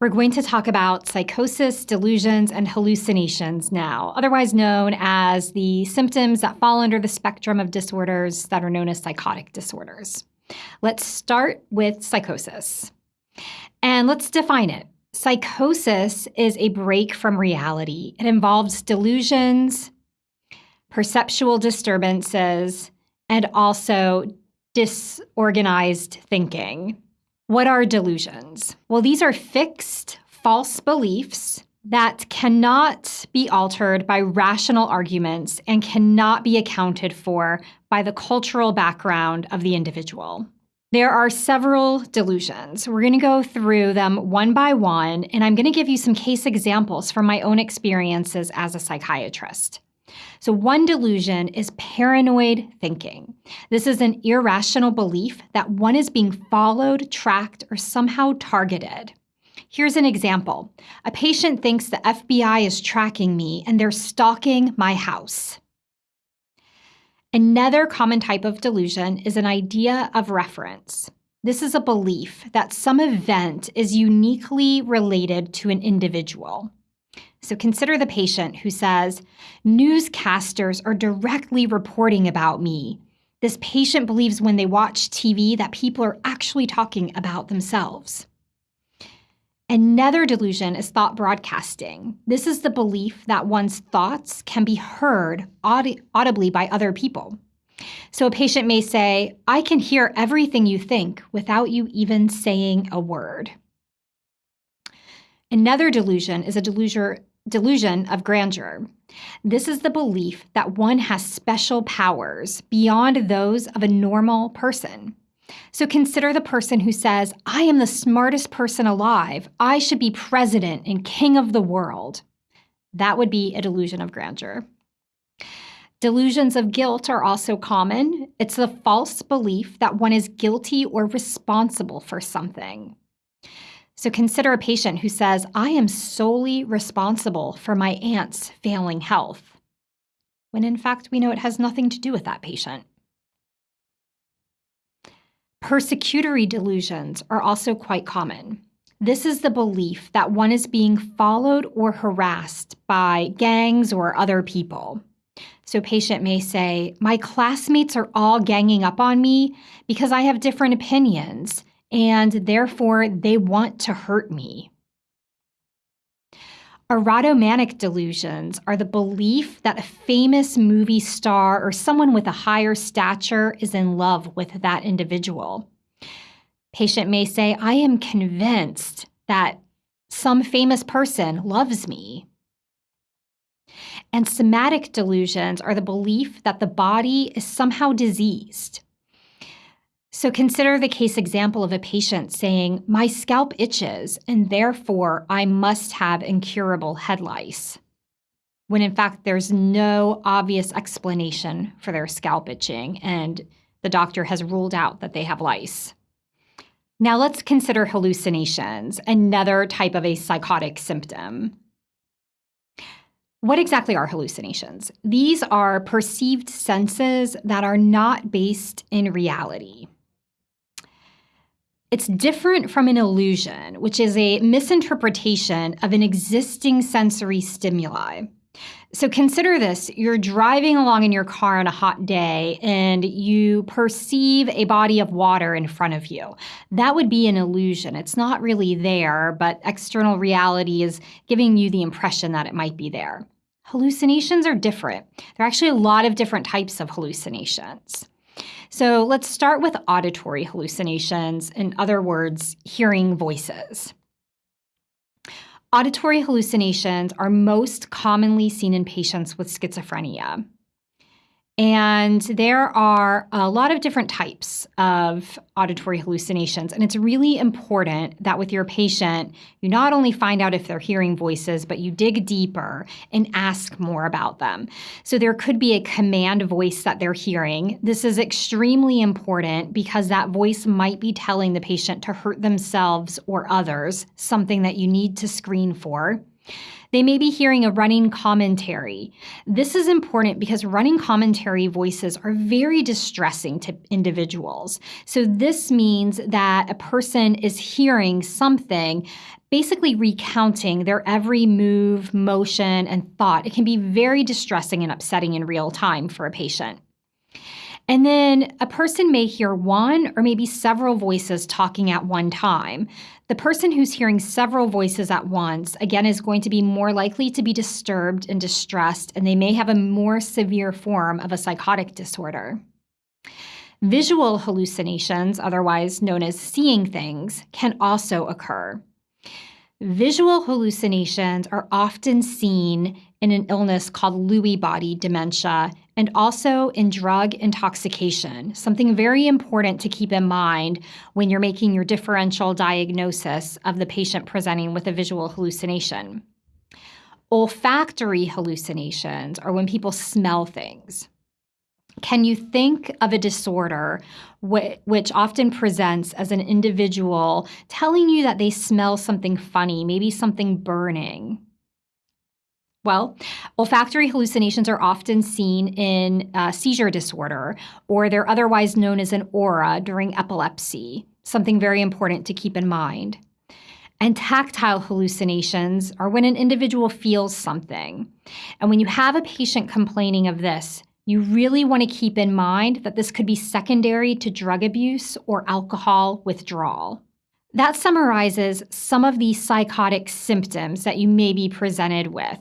We're going to talk about psychosis, delusions, and hallucinations now, otherwise known as the symptoms that fall under the spectrum of disorders that are known as psychotic disorders. Let's start with psychosis. And let's define it. Psychosis is a break from reality. It involves delusions, perceptual disturbances, and also disorganized thinking. What are delusions? Well, these are fixed, false beliefs that cannot be altered by rational arguments and cannot be accounted for by the cultural background of the individual. There are several delusions. We're going to go through them one by one, and I'm going to give you some case examples from my own experiences as a psychiatrist. So, one delusion is paranoid thinking. This is an irrational belief that one is being followed, tracked, or somehow targeted. Here's an example a patient thinks the FBI is tracking me and they're stalking my house. Another common type of delusion is an idea of reference. This is a belief that some event is uniquely related to an individual. So consider the patient who says, Newscasters are directly reporting about me. This patient believes when they watch TV that people are actually talking about themselves. Another delusion is thought broadcasting. This is the belief that one's thoughts can be heard audi- audibly by other people. So a patient may say, I can hear everything you think without you even saying a word. Another delusion is a delusion, delusion of grandeur. This is the belief that one has special powers beyond those of a normal person. So consider the person who says, I am the smartest person alive. I should be president and king of the world. That would be a delusion of grandeur. Delusions of guilt are also common. It's the false belief that one is guilty or responsible for something. So consider a patient who says, I am solely responsible for my aunt's failing health, when in fact we know it has nothing to do with that patient. Persecutory delusions are also quite common. This is the belief that one is being followed or harassed by gangs or other people. So, a patient may say, My classmates are all ganging up on me because I have different opinions and therefore they want to hurt me. Erotomanic delusions are the belief that a famous movie star or someone with a higher stature is in love with that individual. Patient may say, I am convinced that some famous person loves me. And somatic delusions are the belief that the body is somehow diseased. So consider the case example of a patient saying, My scalp itches, and therefore I must have incurable head lice. When in fact, there's no obvious explanation for their scalp itching, and the doctor has ruled out that they have lice. Now let's consider hallucinations, another type of a psychotic symptom. What exactly are hallucinations? These are perceived senses that are not based in reality. It's different from an illusion, which is a misinterpretation of an existing sensory stimuli. So consider this you're driving along in your car on a hot day and you perceive a body of water in front of you. That would be an illusion. It's not really there, but external reality is giving you the impression that it might be there. Hallucinations are different. There are actually a lot of different types of hallucinations. So let's start with auditory hallucinations, in other words, hearing voices. Auditory hallucinations are most commonly seen in patients with schizophrenia. And there are a lot of different types of auditory hallucinations. And it's really important that with your patient, you not only find out if they're hearing voices, but you dig deeper and ask more about them. So there could be a command voice that they're hearing. This is extremely important because that voice might be telling the patient to hurt themselves or others, something that you need to screen for. They may be hearing a running commentary. This is important because running commentary voices are very distressing to individuals. So, this means that a person is hearing something, basically recounting their every move, motion, and thought. It can be very distressing and upsetting in real time for a patient. And then a person may hear one or maybe several voices talking at one time. The person who's hearing several voices at once, again, is going to be more likely to be disturbed and distressed, and they may have a more severe form of a psychotic disorder. Visual hallucinations, otherwise known as seeing things, can also occur. Visual hallucinations are often seen in an illness called Lewy body dementia and also in drug intoxication, something very important to keep in mind when you're making your differential diagnosis of the patient presenting with a visual hallucination. Olfactory hallucinations are when people smell things. Can you think of a disorder wh- which often presents as an individual telling you that they smell something funny, maybe something burning? Well, olfactory hallucinations are often seen in uh, seizure disorder, or they're otherwise known as an aura during epilepsy, something very important to keep in mind. And tactile hallucinations are when an individual feels something. And when you have a patient complaining of this, you really want to keep in mind that this could be secondary to drug abuse or alcohol withdrawal. That summarizes some of the psychotic symptoms that you may be presented with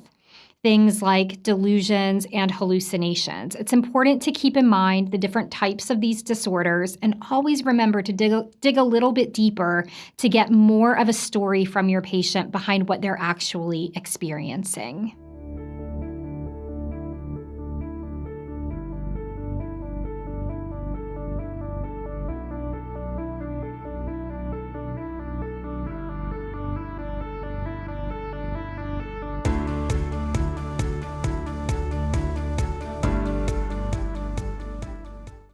things like delusions and hallucinations. It's important to keep in mind the different types of these disorders and always remember to dig, dig a little bit deeper to get more of a story from your patient behind what they're actually experiencing.